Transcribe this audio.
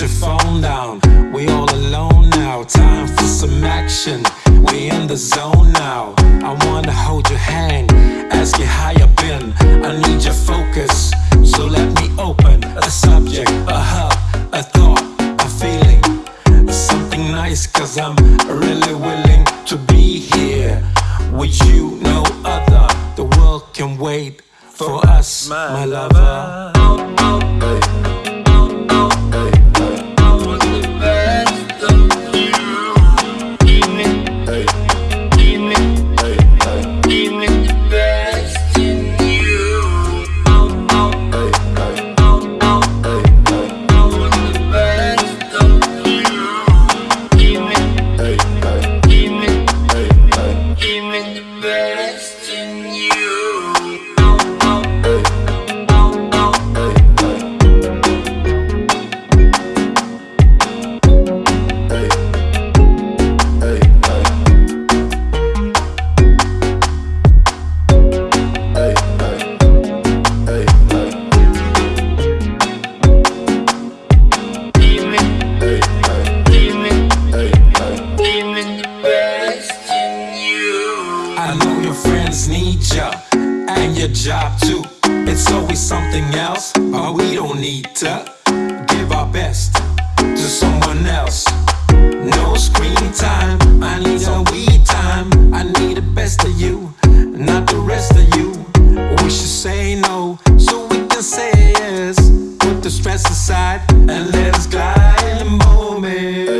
your phone down. We all alone now. Time for some action. We in the zone now. I wanna hold your hand, ask you how you been. I need your focus, so let me open a subject, a hub, a thought, a feeling. Something nice, cause I'm really willing to be here with you, no other. The world can wait for us, my lover. job too. It's always something else, But we don't need to give our best to someone else. No screen time, I need a weed time. I need the best of you, not the rest of you. We should say no, so we can say yes. Put the stress aside and let us glide in the moment.